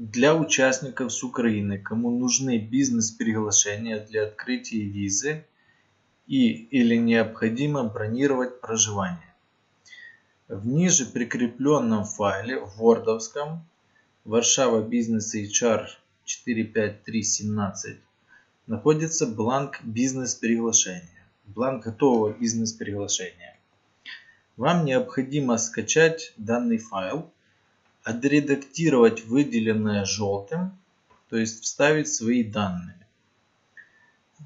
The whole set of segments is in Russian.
Для участников с Украины, кому нужны бизнес-приглашения для открытия визы и или необходимо бронировать проживание. В ниже прикрепленном файле в Wordовском Варшава Бизнес HR 45317 находится бланк бизнес-приглашения, бланк готового бизнес-приглашения. Вам необходимо скачать данный файл, отредактировать выделенное желтым, то есть вставить свои данные.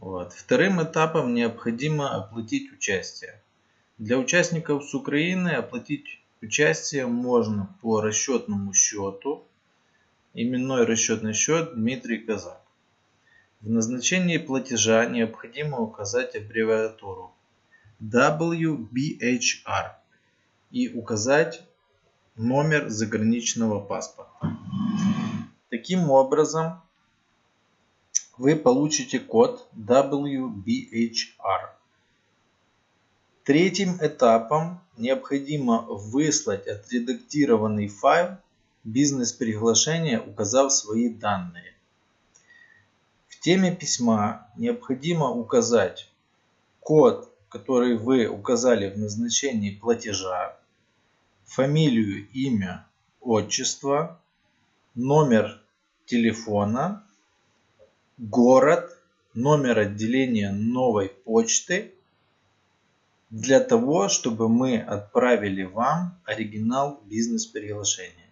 Вот. Вторым этапом необходимо оплатить участие. Для участников с Украины оплатить участие можно по расчетному счету. Именной расчетный счет Дмитрий Казак. В назначении платежа необходимо указать аббревиатуру WBHR и указать номер заграничного паспорта. Таким образом, вы получите код WBHR. Третьим этапом необходимо выслать отредактированный файл бизнес-приглашения, указав свои данные. В теме письма необходимо указать код, который вы указали в назначении платежа, фамилию, имя, отчество, номер телефона, город, номер отделения новой почты для того, чтобы мы отправили вам оригинал бизнес-приглашения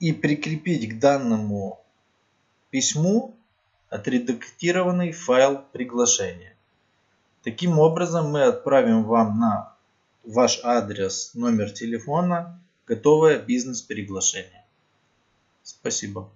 и прикрепить к данному письму отредактированный файл приглашения. Таким образом мы отправим вам на ваш адрес, номер телефона готовое бизнес-приглашение. Спасибо.